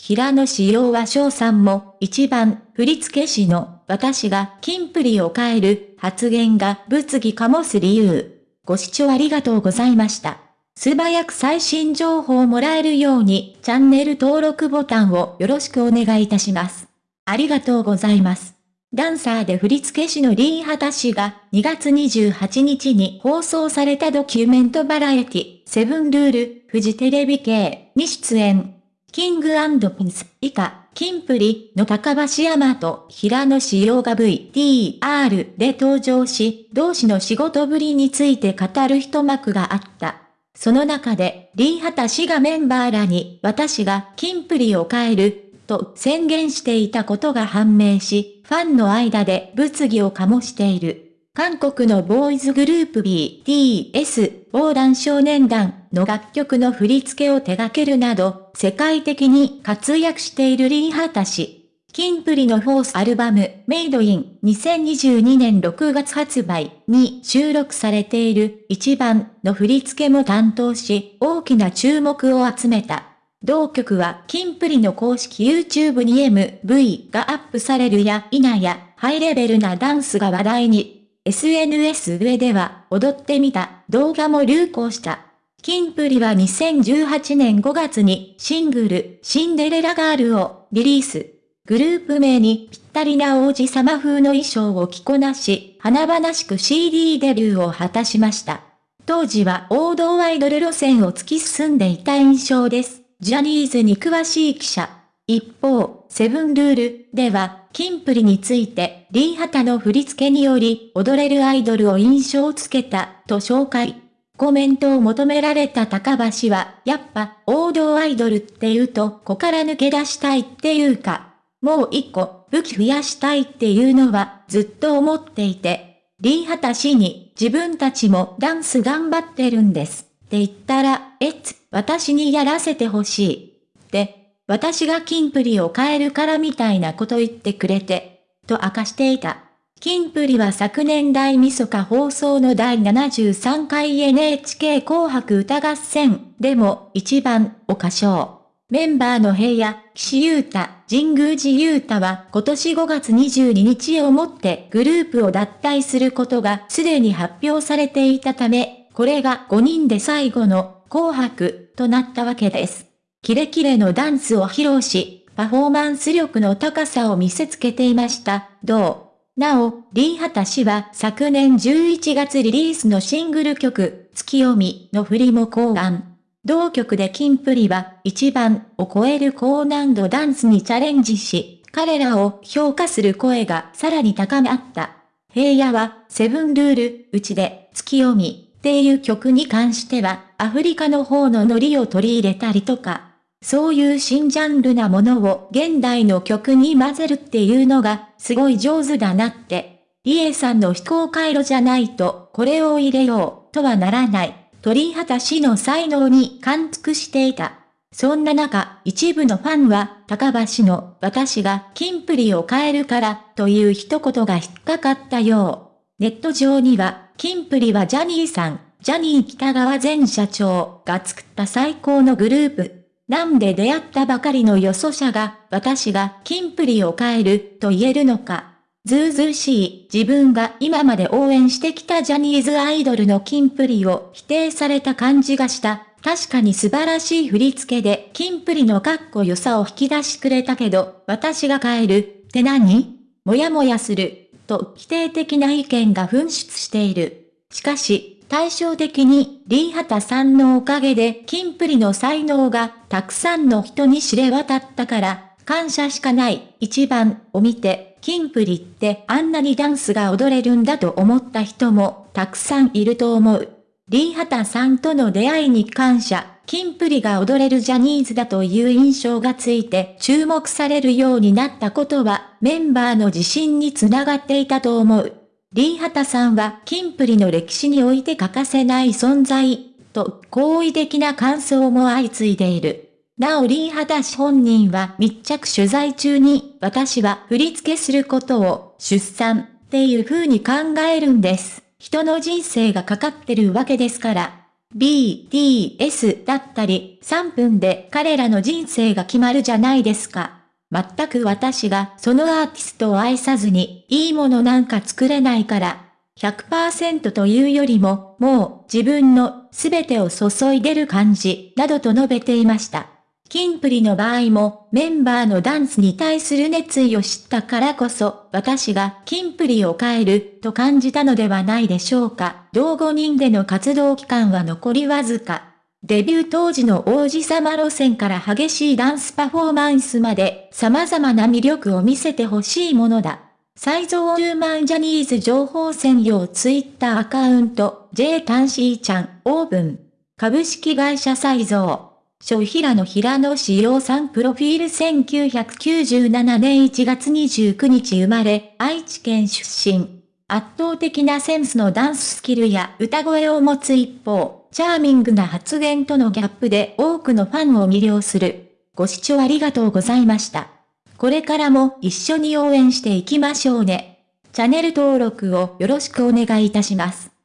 平野志陽和翔さんも一番振付師の私がキンプリを変える発言が物議かもす理由。ご視聴ありがとうございました。素早く最新情報をもらえるようにチャンネル登録ボタンをよろしくお願いいたします。ありがとうございます。ダンサーで振付師のリーハタ氏が2月28日に放送されたドキュメントバラエティ、セブンルール、フジテレビ系に出演。キングピンス以下、キンプリの高橋山と平野志陽が VTR で登場し、同士の仕事ぶりについて語る一幕があった。その中で、リーハタ氏がメンバーらに私がキンプリを変える、と宣言していたことが判明し、ファンの間で物議を醸している。韓国のボーイズグループ BTS、横断少年団の楽曲の振り付けを手掛けるなど、世界的に活躍しているリーハタ氏。キンプリのフォースアルバム、メイドイン2022年6月発売に収録されている一番の振り付けも担当し、大きな注目を集めた。同曲はキンプリの公式 YouTube に MV がアップされるや否や、ハイレベルなダンスが話題に。SNS 上では踊ってみた動画も流行した。キンプリは2018年5月にシングルシンデレラガールをリリース。グループ名にぴったりな王子様風の衣装を着こなし、華々しく CD デビューを果たしました。当時は王道アイドル路線を突き進んでいた印象です。ジャニーズに詳しい記者。一方、セブンルールでは、キンプリについて、リーハタの振り付けにより、踊れるアイドルを印象つけた、と紹介。コメントを求められた高橋は、やっぱ、王道アイドルって言うと、子から抜け出したいっていうか、もう一個、武器増やしたいっていうのは、ずっと思っていて、リーハタ氏に、自分たちもダンス頑張ってるんです。って言ったら、えつ、私にやらせてほしい。って、私がキンプリを変えるからみたいなこと言ってくれて、と明かしていた。キンプリは昨年大晦日放送の第73回 NHK 紅白歌合戦でも一番を歌唱。メンバーの平野、岸優太、神宮寺優太は今年5月22日をもってグループを脱退することがすでに発表されていたため、これが5人で最後の紅白となったわけです。キレキレのダンスを披露し、パフォーマンス力の高さを見せつけていました。どう？なお、リーハタ氏は昨年11月リリースのシングル曲、月読みの振りも考案。同曲でキンプリは一番を超える高難度ダンスにチャレンジし、彼らを評価する声がさらに高まった。平野はセブンルール、うちで月読みっていう曲に関してはアフリカの方のノリを取り入れたりとか、そういう新ジャンルなものを現代の曲に混ぜるっていうのがすごい上手だなって。リエさんの非公回路じゃないとこれを入れようとはならない。鳥畑氏の才能に感服していた。そんな中、一部のファンは、高橋の私がキンプリを変えるからという一言が引っかかったよう。ネット上には、キンプリはジャニーさん、ジャニー北川前社長が作った最高のグループなんで出会ったばかりのよそ者が、私がキンプリを変えると言えるのか。ずうずうしい自分が今まで応援してきたジャニーズアイドルのキンプリを否定された感じがした。確かに素晴らしい振り付けでキンプリのかっこよさを引き出してくれたけど、私が変えるって何？もやもやする、と否定的な意見が噴出している。しかし、対照的に、リーハタさんのおかげで、キンプリの才能がたくさんの人に知れ渡ったから、感謝しかない一番を見て、キンプリってあんなにダンスが踊れるんだと思った人もたくさんいると思う。リーハタさんとの出会いに感謝、キンプリが踊れるジャニーズだという印象がついて注目されるようになったことはメンバーの自信につながっていたと思う。リーハタさんはキンプリの歴史において欠かせない存在、と好意的な感想も相次いでいる。なおリーハタ氏本人は密着取材中に、私は振り付けすることを出産っていう風に考えるんです。人の人生がかかってるわけですから。BTS だったり、3分で彼らの人生が決まるじゃないですか。全く私がそのアーティストを愛さずに、いいものなんか作れないから、100%というよりも、もう自分の全てを注いでる感じ、などと述べていました。キンプリの場合もメンバーのダンスに対する熱意を知ったからこそ私がキンプリを変えると感じたのではないでしょうか。同5人での活動期間は残りわずか。デビュー当時の王子様路線から激しいダンスパフォーマンスまで様々な魅力を見せてほしいものだ。再造10万ジャニーズ情報専用ツイッターアカウント J タンシーちゃんオーブン株式会社再造小平野平野志陽さんプロフィール1997年1月29日生まれ、愛知県出身。圧倒的なセンスのダンススキルや歌声を持つ一方、チャーミングな発言とのギャップで多くのファンを魅了する。ご視聴ありがとうございました。これからも一緒に応援していきましょうね。チャンネル登録をよろしくお願いいたします。